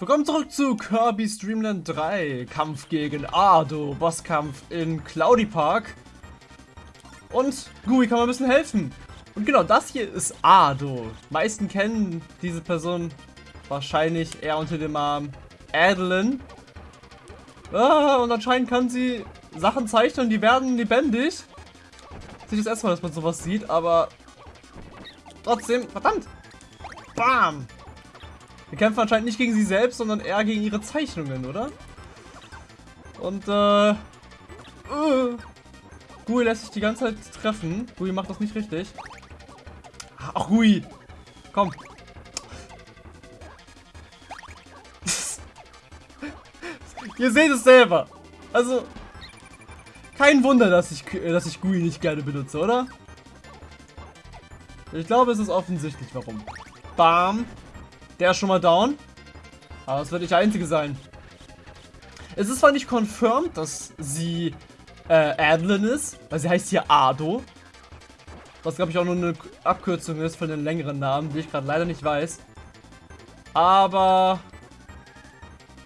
Willkommen zurück zu Kirby Streamland 3. Kampf gegen Ardo. Bosskampf in Cloudy Park. Und Gui kann mal ein bisschen helfen. Und genau, das hier ist Ardo. meisten kennen diese Person wahrscheinlich eher unter dem Namen Adeline. Ah, und anscheinend kann sie Sachen zeichnen, die werden lebendig. Das ist das erste Mal, dass man sowas sieht, aber trotzdem, verdammt. Bam. Wir kämpfen anscheinend nicht gegen sie selbst, sondern eher gegen ihre Zeichnungen, oder? Und, äh... Uh, Gui lässt sich die ganze Zeit treffen. Gui macht das nicht richtig. Ach, Gui! Komm. Ihr seht es selber. Also, kein Wunder, dass ich, dass ich Gui nicht gerne benutze, oder? Ich glaube, es ist offensichtlich, warum. Bam. Der ist schon mal down. Aber es wird nicht der einzige sein. Es ist zwar nicht confirmed, dass sie äh, Adeline ist, weil sie heißt hier Ado. Was glaube ich auch nur eine Abkürzung ist für einen längeren Namen, die ich gerade leider nicht weiß. Aber...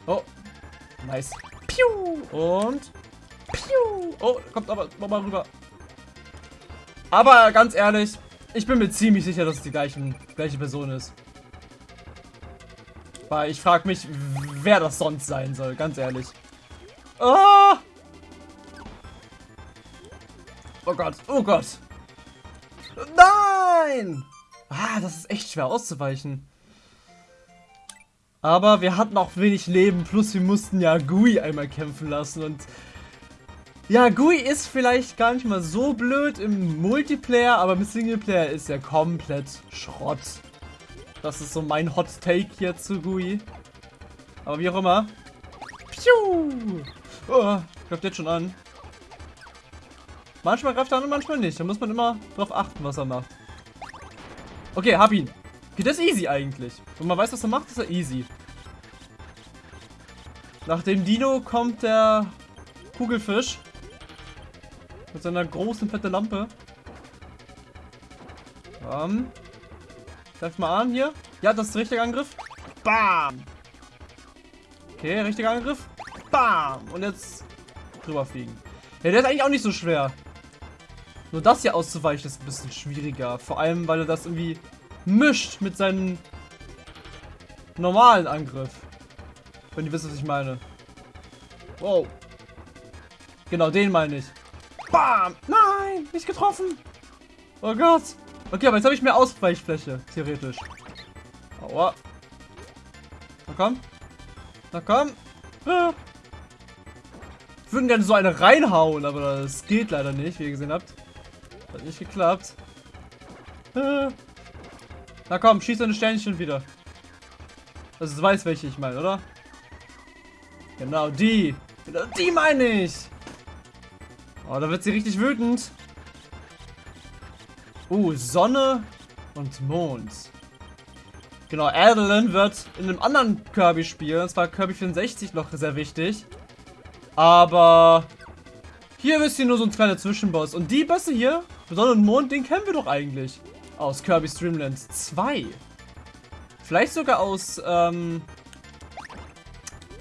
Oh. Nice. Piu. Und... Piu. Oh, kommt aber nochmal rüber. Aber ganz ehrlich, ich bin mir ziemlich sicher, dass es die gleichen, gleiche Person ist. Weil ich frage mich, wer das sonst sein soll, ganz ehrlich. Oh! Oh Gott, oh Gott. Nein! Ah, das ist echt schwer auszuweichen. Aber wir hatten auch wenig Leben, plus wir mussten ja Gui einmal kämpfen lassen und... Ja, Gui ist vielleicht gar nicht mal so blöd im Multiplayer, aber im Singleplayer ist er komplett Schrott. Das ist so mein Hot Take hier zu Gui. Aber wie auch immer. Piu! Oh, greift jetzt schon an. Manchmal greift er an und manchmal nicht. Da muss man immer drauf achten, was er macht. Okay, hab ihn. Okay, das ist easy eigentlich. Wenn man weiß, was er macht, ist er easy. Nach dem Dino kommt der Kugelfisch. Mit seiner großen, fette Lampe. Um, Greif mal an hier. Ja, das ist der richtige Angriff. Bam. Okay, richtiger Angriff. Bam. Und jetzt drüber fliegen. Ja, der ist eigentlich auch nicht so schwer. Nur das hier auszuweichen ist ein bisschen schwieriger. Vor allem, weil er das irgendwie mischt mit seinem normalen Angriff. Wenn ihr wisst, was ich meine. Wow. Genau, den meine ich. Bam! Nein! Nicht getroffen! Oh Gott! Okay, aber jetzt habe ich mehr Ausweichfläche, theoretisch. Aua. Na komm. Na komm. Ah. Ich würde gerne so eine reinhauen, aber das geht leider nicht, wie ihr gesehen habt. Hat nicht geklappt. Na komm, schieß deine Sternchen wieder. Also du weißt, welche ich meine, oder? Genau, die. Genau, die meine ich. Oh, da wird sie richtig wütend. Uh, Sonne und Mond. Genau, Adeline wird in einem anderen Kirby-Spiel, und zwar Kirby 64, noch sehr wichtig. Aber hier ist hier nur so ein kleiner Zwischenboss. Und die Bosse hier, Sonne und Mond, den kennen wir doch eigentlich. Aus Kirby Streamland 2. Vielleicht sogar aus ähm,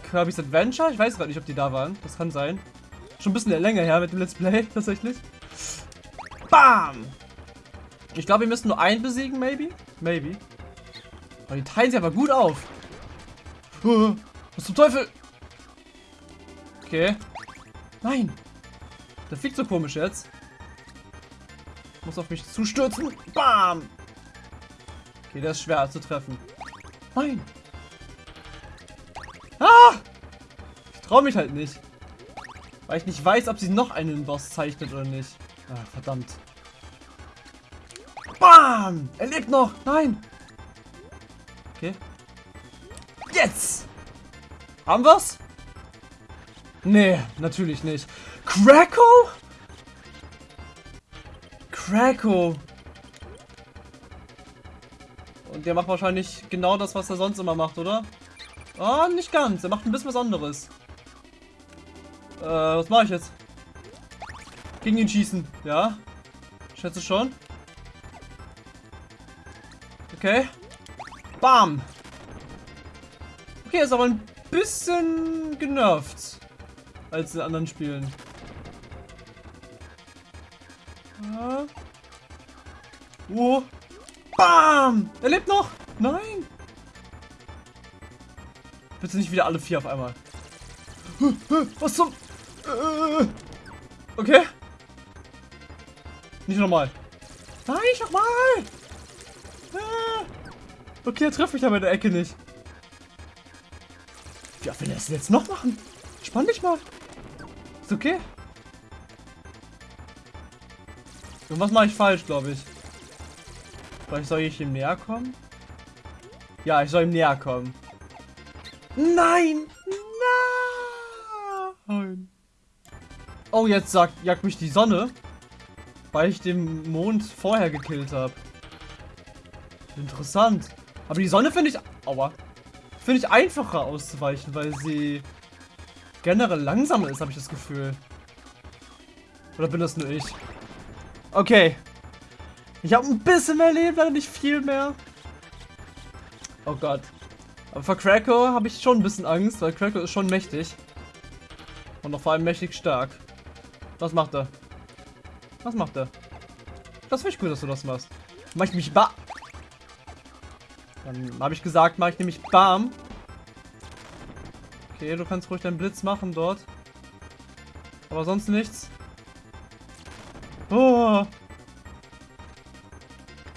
Kirby's Adventure. Ich weiß gerade nicht, ob die da waren. Das kann sein. Schon ein bisschen länger her mit dem Let's Play, tatsächlich. Bam! Ich glaube, wir müssen nur einen besiegen, maybe? Maybe. Aber die teilen sich aber gut auf. was zum Teufel? Okay. Nein. Der fliegt so komisch jetzt. Muss auf mich zustürzen. Bam. Okay, der ist schwer zu treffen. Nein. Ah! Ich traue mich halt nicht. Weil ich nicht weiß, ob sie noch einen Boss zeichnet oder nicht. Ah, verdammt. Bam! Er lebt noch! Nein! Okay. Jetzt! Haben wir's? Nee, natürlich nicht. Krako? Krako. Und der macht wahrscheinlich genau das, was er sonst immer macht, oder? Ah, oh, nicht ganz. Er macht ein bisschen was anderes. Äh, was mache ich jetzt? Gegen ihn schießen, ja? Schätze schon. Okay. Bam. Okay, ist aber ein bisschen genervt als in anderen Spielen. Oh. Bam! Er lebt noch! Nein! Bitte nicht wieder alle vier auf einmal. Was zum... Äh. Okay. Nicht nochmal. Nein, nicht nochmal! Okay, er trifft mich da bei der Ecke nicht. Wie oft will er das jetzt noch machen? Spann dich mal. Ist okay. was mache ich falsch, glaube ich. Vielleicht soll ich ihm näher kommen? Ja, ich soll ihm näher kommen. Nein! Nein! Oh, jetzt sagt, jagt mich die Sonne, weil ich den Mond vorher gekillt habe. Interessant. Aber die Sonne finde ich... Aua. Finde ich einfacher auszuweichen, weil sie generell langsamer ist, habe ich das Gefühl. Oder bin das nur ich? Okay. Ich habe ein bisschen mehr Leben, leider nicht viel mehr. Oh Gott. Aber vor Krakow habe ich schon ein bisschen Angst, weil Krakow ist schon mächtig. Und noch vor allem mächtig stark. Was macht er? Was macht er? Das finde ich cool, dass du das machst. Mach ich mich ba... Dann habe ich gesagt, mache ich nämlich Bam. Okay, du kannst ruhig deinen Blitz machen dort. Aber sonst nichts. Oh.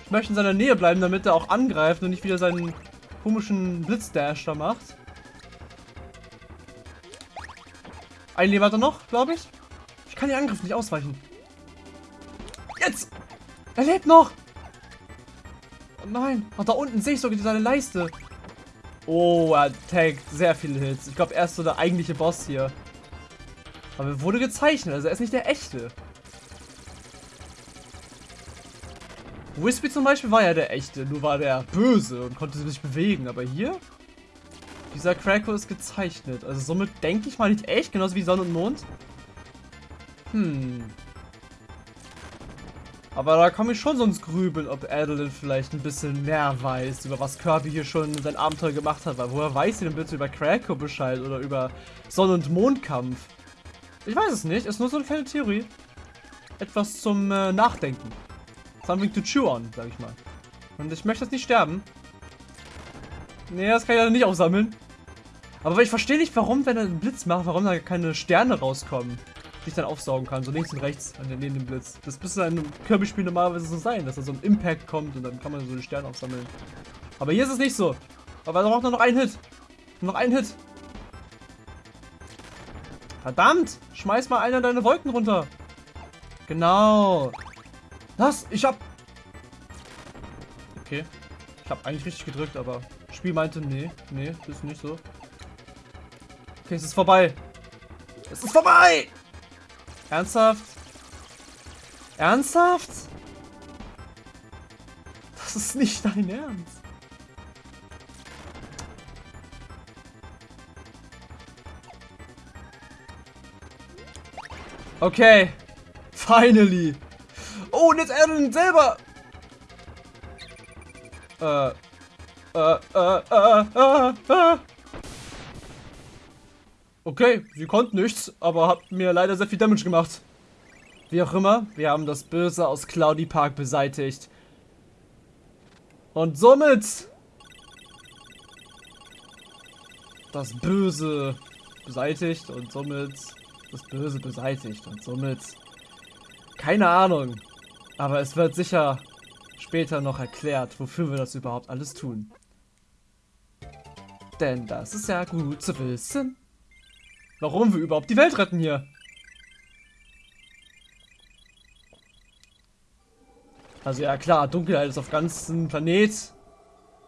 Ich möchte in seiner Nähe bleiben, damit er auch angreift und nicht wieder seinen komischen Blitzdash da macht. Ein Leben hat er noch, glaube ich. Ich kann den Angriff nicht ausweichen. Jetzt! Er lebt noch! Nein. Ach, da unten sehe ich sogar seine Leiste. Oh, er tankt sehr viele Hits. Ich glaube, er ist so der eigentliche Boss hier. Aber er wurde gezeichnet, also er ist nicht der echte. Wispy zum Beispiel war ja der echte, nur war der böse und konnte sich bewegen. Aber hier, dieser Krakow ist gezeichnet. Also somit denke ich mal nicht echt, genauso wie Sonne und Mond. Hm. Aber da komme ich schon sonst grübeln, ob Adeline vielleicht ein bisschen mehr weiß, über was Kirby hier schon sein Abenteuer gemacht hat. Weil woher weiß sie denn bitte über Krakow Bescheid oder über Sonne- und Mondkampf? Ich weiß es nicht, ist nur so eine kleine Theorie. Etwas zum äh, Nachdenken. Something to chew on, sag ich mal. Und ich möchte jetzt nicht sterben. Nee, das kann ich ja nicht aufsammeln. Aber ich verstehe nicht, warum, wenn er einen Blitz macht, warum da keine Sterne rauskommen die ich dann aufsaugen kann, so links und rechts neben dem Blitz. Das müsste in einem Kirby-Spiel normalerweise so sein, dass da so ein Impact kommt und dann kann man so die Sterne aufsammeln. Aber hier ist es nicht so. Aber er braucht nur noch einen Hit. Noch einen Hit. Verdammt! Schmeiß mal einer deine Wolken runter. Genau. Was? Ich hab... Okay. Ich hab eigentlich richtig gedrückt, aber... Spiel meinte, nee, nee, das ist nicht so. Okay, es ist vorbei. Es ist vorbei! Ernsthaft? Ernsthaft? Das ist nicht dein Ernst. Okay. Finally. Oh, und jetzt Aaron selber. Äh. Äh, äh, äh, äh, äh. Okay, sie konnte nichts, aber hat mir leider sehr viel Damage gemacht. Wie auch immer, wir haben das Böse aus Cloudy Park beseitigt. Und somit das Böse beseitigt und somit das Böse beseitigt und somit keine Ahnung. Aber es wird sicher später noch erklärt, wofür wir das überhaupt alles tun. Denn das ist ja gut zu wissen. Warum wir überhaupt die Welt retten hier. Also ja klar, Dunkelheit ist auf ganzen Planet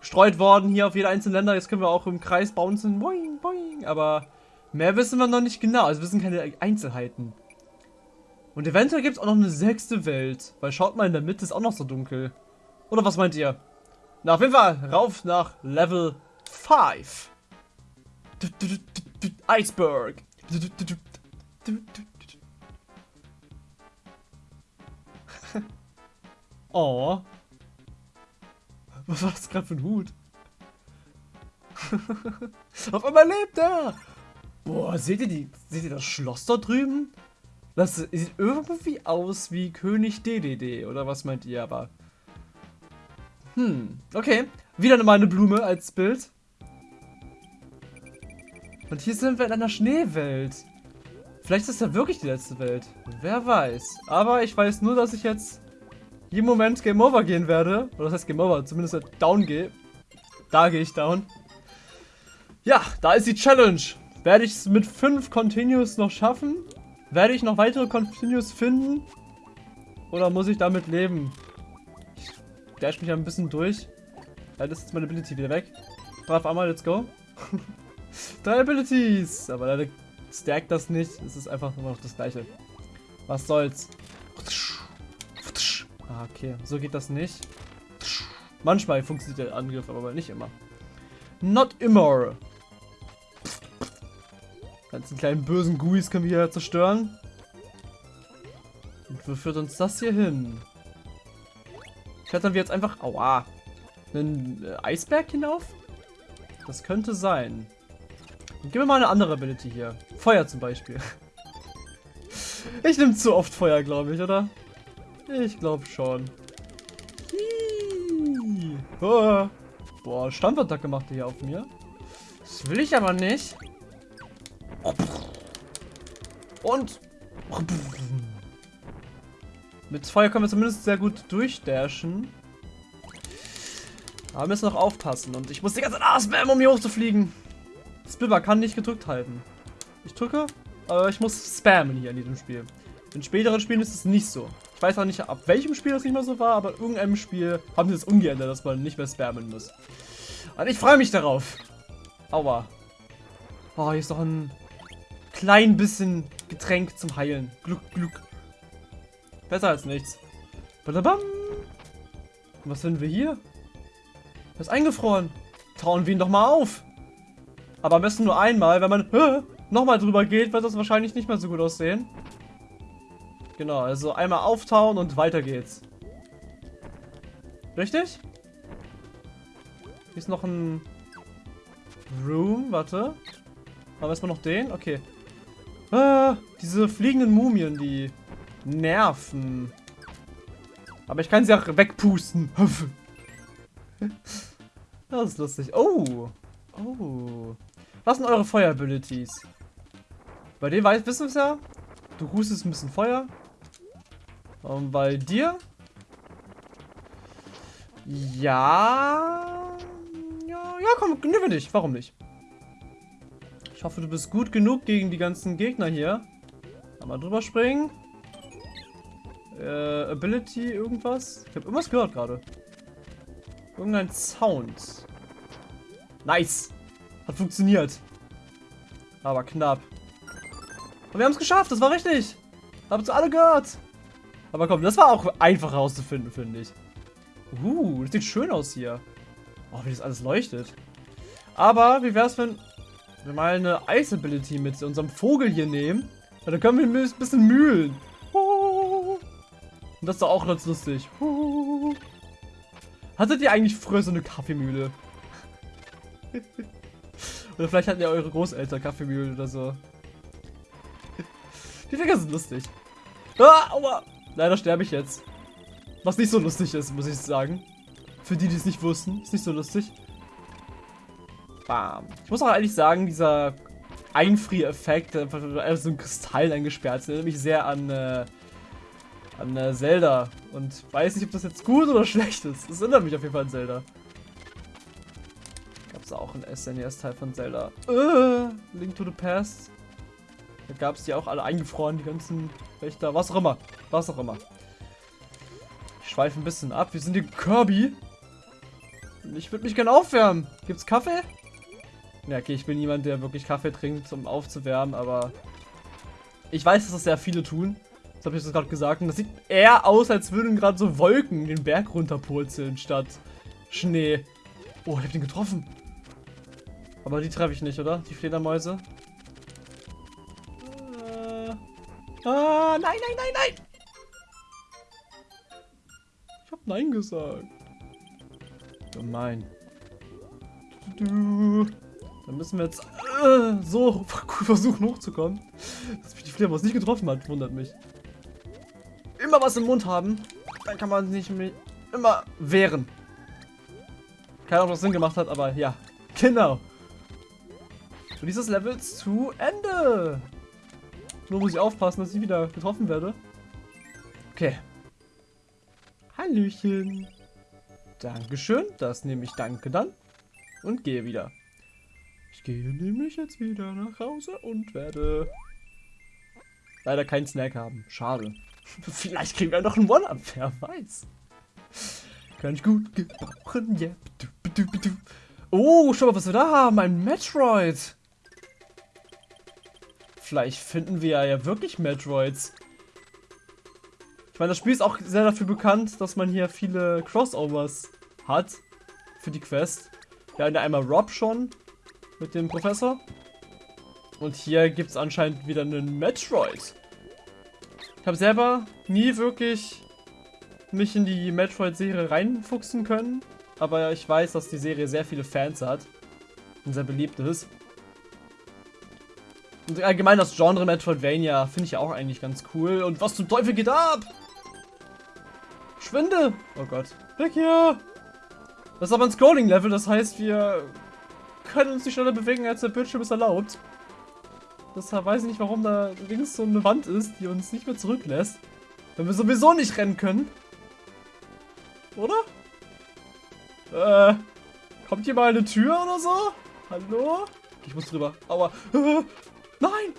gestreut worden, hier auf jede einzelne Länder. Jetzt können wir auch im Kreis bouncen. Boing, boing. Aber mehr wissen wir noch nicht genau. Also wir wissen keine Einzelheiten. Und eventuell gibt es auch noch eine sechste Welt. Weil schaut mal, in der Mitte ist auch noch so dunkel. Oder was meint ihr? Na, auf jeden Fall rauf nach Level 5. Iceberg. oh. Was war das gerade für ein Hut? Auf einmal lebt er! Boah, seht ihr, die, seht ihr das Schloss da drüben? Das sieht irgendwie aus wie König DDD, oder was meint ihr aber? Hm, okay. Wieder mal eine Blume als Bild. Und hier sind wir in einer Schneewelt. Vielleicht ist das ja wirklich die letzte Welt. Wer weiß. Aber ich weiß nur, dass ich jetzt jeden Moment Game Over gehen werde. Oder das heißt Game Over, zumindest down gehe. Da gehe ich down. Ja, da ist die Challenge. Werde ich es mit 5 Continues noch schaffen? Werde ich noch weitere Continues finden? Oder muss ich damit leben? Ich dash mich ein bisschen durch. Leider ist jetzt meine Ability wieder weg. Brav einmal, let's go. Drei Abilities. Aber leider stackt das nicht. Es ist einfach nur noch das gleiche. Was soll's. Ah, okay. So geht das nicht. Manchmal funktioniert der Angriff, aber nicht immer. Not immer. Ganzen kleinen bösen Guis können wir hier zerstören. Und wo führt uns das hier hin? Klettern wir jetzt einfach... Aua. Einen äh, Eisberg hinauf? Das könnte sein. Gib mir mal eine andere Ability hier. Feuer zum Beispiel. Ich nehme zu oft Feuer, glaube ich, oder? Ich glaube schon. Oh. Boah, Stampfattacke macht er hier auf mir. Das will ich aber nicht. Und... Mit Feuer können wir zumindest sehr gut durchdashen. Aber wir müssen noch aufpassen. Und ich muss die ganze Zeit auswärmen, um hier hochzufliegen. Spilber kann nicht gedrückt halten. Ich drücke, aber ich muss spammen hier in diesem Spiel. In späteren Spielen ist es nicht so. Ich weiß auch nicht, ab welchem Spiel das nicht mehr so war, aber in irgendeinem Spiel haben sie das umgeändert, dass man nicht mehr spammen muss. Und ich freue mich darauf. Aua. Oh, hier ist noch ein klein bisschen Getränk zum Heilen. Gluck, gluck. Besser als nichts. Badabam. Was finden wir hier? Er ist eingefroren. Trauen wir ihn doch mal auf. Aber am besten nur einmal, wenn man nochmal drüber geht, wird das wahrscheinlich nicht mehr so gut aussehen. Genau, also einmal auftauen und weiter geht's. Richtig? Hier ist noch ein Room, warte. Aber erstmal noch den, okay. Ah, diese fliegenden Mumien, die nerven. Aber ich kann sie auch wegpusten. das ist lustig. Oh. Oh. Was sind eure Feuer-Abilities? Bei dir weiß, wissen wir es ja. Du hustest ein bisschen Feuer. Und bei dir? Ja. Ja, ja, komm, nehmen nicht. Warum nicht? Ich hoffe, du bist gut genug gegen die ganzen Gegner hier. Einmal drüber springen. Äh, Ability, irgendwas? Ich habe irgendwas gehört gerade. Irgendein Sound. Nice. Hat funktioniert. Aber knapp. Und wir haben es geschafft, das war richtig. Habt ihr alle gehört. Aber komm, das war auch einfach herauszufinden, finde ich. Uh, das sieht schön aus hier. Oh, wie das alles leuchtet. Aber wie wäre es, wenn wir mal eine Ice Ability mit unserem Vogel hier nehmen? Ja, dann können wir ein bisschen mühlen. Und das ist doch auch ganz lustig. Hattet ihr eigentlich früher so eine Kaffeemühle? oder vielleicht hatten ja eure Großeltern Kaffeemühlen oder so. Die Dinger sind lustig. Ah, aua. Leider sterbe ich jetzt. Was nicht so lustig ist, muss ich sagen. Für die, die es nicht wussten. Ist nicht so lustig. Bam. Ich muss auch ehrlich sagen, dieser Einfriereffekt, einfach so ein Kristall eingesperrt, erinnert mich sehr an, äh, an äh, Zelda. Und weiß nicht, ob das jetzt gut oder schlecht ist. Das erinnert mich auf jeden Fall an Zelda. Es auch ein SNES-Teil von Zelda. Äh, Link to the Past. Da gab es die auch alle eingefroren, die ganzen Wächter, was auch immer. Was auch immer. Ich schweife ein bisschen ab. Wir sind die Kirby. Ich würde mich gerne aufwärmen. Gibt's Kaffee? Ja, okay, ich bin niemand, der wirklich Kaffee trinkt, um aufzuwärmen, aber ich weiß, dass das sehr viele tun. Das habe ich jetzt gerade gesagt. Und das sieht eher aus, als würden gerade so Wolken den Berg runterpurzeln, statt Schnee. Oh, ich habe den getroffen. Aber die treffe ich nicht, oder? Die Fledermäuse. Äh, ah, nein, nein, nein, nein! Ich habe Nein gesagt. Gemein. Dann müssen wir jetzt äh, so versuchen hochzukommen. Dass mich die Fledermaus nicht getroffen hat, wundert mich. Immer was im Mund haben, dann kann man sich immer wehren. Keine Ahnung, was Sinn gemacht hat, aber ja, genau. Und dieses Level zu Ende. Nur muss ich aufpassen, dass ich wieder getroffen werde. Okay. Hallöchen. Dankeschön. Das nehme ich danke dann. Und gehe wieder. Ich gehe nämlich jetzt wieder nach Hause und werde leider keinen Snack haben. Schade. Vielleicht kriegen wir noch einen One-Up, wer weiß. Kann ich gut gebrauchen, yeah. Oh, schau mal, was wir da haben. Ein Metroid. Vielleicht finden wir ja wirklich Metroids. Ich meine, das Spiel ist auch sehr dafür bekannt, dass man hier viele Crossovers hat für die Quest. Wir hatten ja einmal Rob schon mit dem Professor. Und hier gibt es anscheinend wieder einen Metroid. Ich habe selber nie wirklich mich in die Metroid-Serie reinfuchsen können. Aber ich weiß, dass die Serie sehr viele Fans hat. Und sehr beliebt ist. Und allgemein das Genre Metroidvania finde ich auch eigentlich ganz cool. Und was zum Teufel geht ab? Schwinde! Oh Gott. Weg hier! Das ist aber ein Scrolling-Level, das heißt, wir können uns nicht schneller bewegen, als der Bildschirm es erlaubt. Deshalb weiß ich nicht, warum da links so eine Wand ist, die uns nicht mehr zurücklässt. Wenn wir sowieso nicht rennen können. Oder? Äh, kommt hier mal eine Tür oder so? Hallo? Ich muss drüber. Aua. Nein!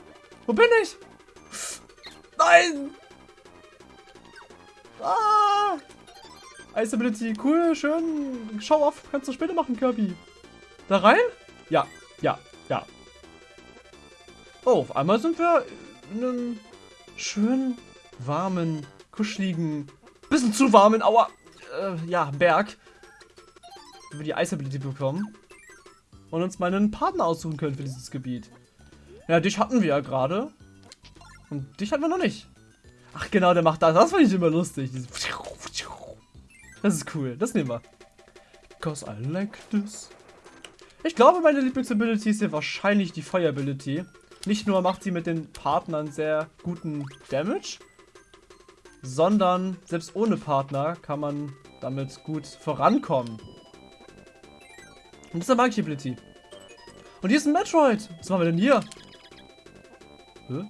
Wo bin ich? Nein! Ah! Ice Ability, cool, schön. Schau auf, kannst du später machen, Kirby. Da rein? Ja, ja, ja. Oh, auf einmal sind wir in einem schönen, warmen, kuscheligen, bisschen zu warmen, aua, äh, ja, Berg. Wo wir die Ice Ability bekommen. Und uns mal einen Partner aussuchen können für dieses Gebiet. Ja, dich hatten wir ja gerade. Und dich hatten wir noch nicht. Ach genau, der macht das. Das fand ich immer lustig. Das ist cool. Das nehmen wir. Cause I like this. Ich glaube, meine Lieblingsability ist hier wahrscheinlich die Feuer-Ability. Nicht nur macht sie mit den Partnern sehr guten Damage, sondern selbst ohne Partner kann man damit gut vorankommen. Und das ist eine Magic Ability. Und hier ist ein Metroid. Was machen wir denn hier? Hä?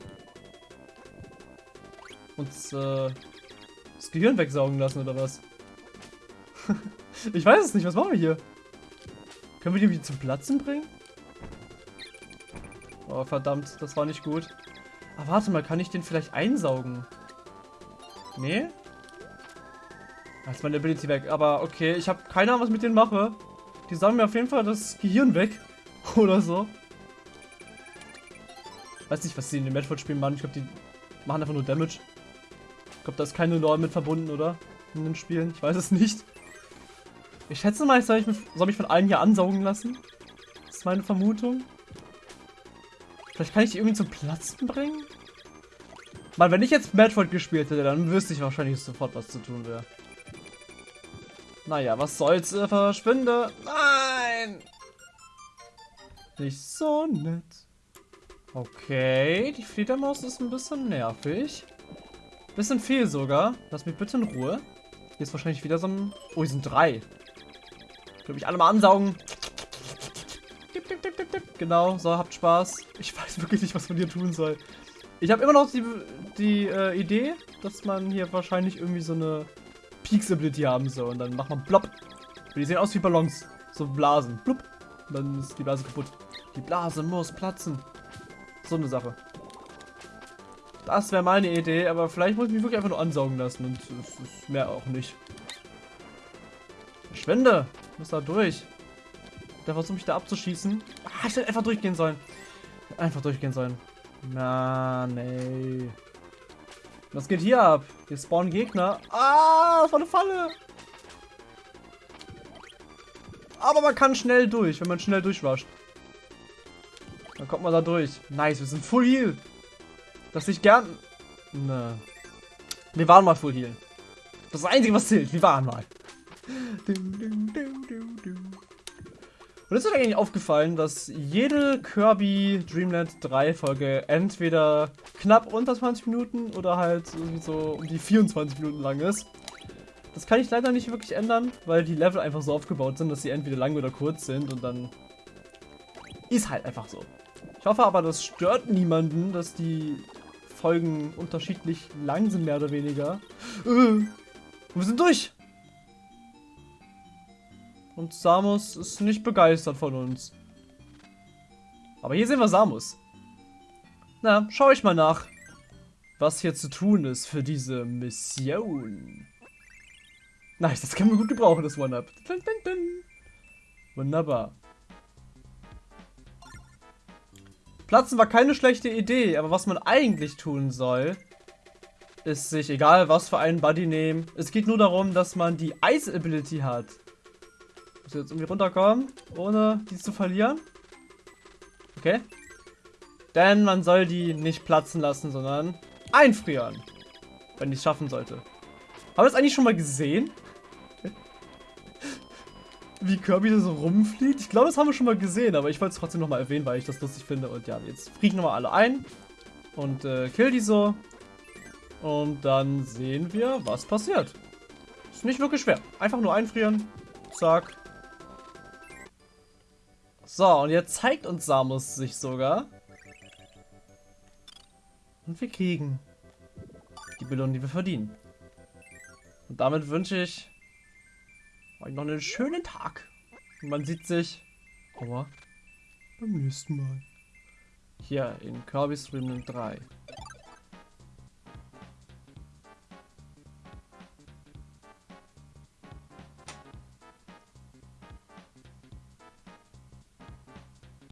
Uns äh, das Gehirn wegsaugen lassen oder was? ich weiß es nicht. Was machen wir hier? Können wir die irgendwie zum Platzen bringen? Oh, verdammt. Das war nicht gut. Aber warte mal. Kann ich den vielleicht einsaugen? Nee? Da ist meine Ability weg. Aber okay. Ich habe keine Ahnung, was ich mit denen mache. Die sagen mir auf jeden Fall das Gehirn weg. Oder so. Weiß nicht, was sie in den Metroid-Spielen machen. Ich glaube, die machen einfach nur Damage. Ich glaube, da ist keine Lore mit verbunden, oder? In den Spielen. Ich weiß es nicht. Ich schätze mal, ich soll, ich mich, soll mich von allen hier ansaugen lassen. Das ist meine Vermutung. Vielleicht kann ich die irgendwie zum Platzen bringen? Weil wenn ich jetzt Metroid gespielt hätte, dann wüsste ich wahrscheinlich sofort, was zu tun wäre. Naja, was soll's, äh, verschwinde. Nein! Nicht so nett. Okay, die Fledermaus ist ein bisschen nervig. Bisschen viel sogar. Lass mich bitte in Ruhe. Hier ist wahrscheinlich wieder so ein... Oh, hier sind drei. Können mich alle mal ansaugen. Genau, so, habt Spaß. Ich weiß wirklich nicht, was man hier tun soll. Ich habe immer noch die, die äh, Idee, dass man hier wahrscheinlich irgendwie so eine Peaks-Ability haben soll. Und dann macht man plopp. Die sehen aus wie Ballons. So Blasen. Plupp. Und dann ist die Blase kaputt. Die Blase muss platzen. So eine Sache. Das wäre meine Idee, aber vielleicht muss ich mich wirklich einfach nur ansaugen lassen. Und es ist mehr auch nicht. Verschwende! muss da durch. Der versucht mich da abzuschießen. Ah, ich hätte einfach durchgehen sollen. Einfach durchgehen sollen. Na, nee. Was geht hier ab? Hier spawnen Gegner. Ah, das war eine Falle. Aber man kann schnell durch, wenn man schnell durchwascht. Kommt man da durch. Nice, wir sind Full Heal. Das ich gern... Ne. Wir waren mal Full Heal. Das das Einzige, was zählt. Wir waren mal. Und es ist eigentlich aufgefallen, dass jede Kirby Dreamland 3 Folge entweder knapp unter 20 Minuten oder halt irgendwie so um die 24 Minuten lang ist. Das kann ich leider nicht wirklich ändern, weil die Level einfach so aufgebaut sind, dass sie entweder lang oder kurz sind und dann ist halt einfach so. Ich hoffe aber, das stört niemanden, dass die Folgen unterschiedlich lang sind, mehr oder weniger. Äh, wir sind durch! Und Samus ist nicht begeistert von uns. Aber hier sehen wir Samus. Na, schau ich mal nach, was hier zu tun ist für diese Mission. Nice, das können wir gut gebrauchen, das One-Up. Wunderbar. Platzen war keine schlechte Idee, aber was man eigentlich tun soll, ist sich, egal was für einen Buddy nehmen, es geht nur darum, dass man die Ice-Ability hat. Muss jetzt irgendwie runterkommen, ohne die zu verlieren. Okay. Denn man soll die nicht platzen lassen, sondern einfrieren. Wenn ich es schaffen sollte. Haben wir das eigentlich schon mal gesehen? Wie Kirby so rumfliegt? Ich glaube, das haben wir schon mal gesehen, aber ich wollte es trotzdem nochmal erwähnen, weil ich das lustig finde. Und ja, jetzt frieren nochmal alle ein. Und äh, kill die so. Und dann sehen wir, was passiert. Ist nicht wirklich schwer. Einfach nur einfrieren. Zack. So, und jetzt zeigt uns Samus sich sogar. Und wir kriegen die Belohnung, die wir verdienen. Und damit wünsche ich euch noch einen schönen Tag. Und man sieht sich aber beim nächsten Mal. Hier in Kirby's Dream 3.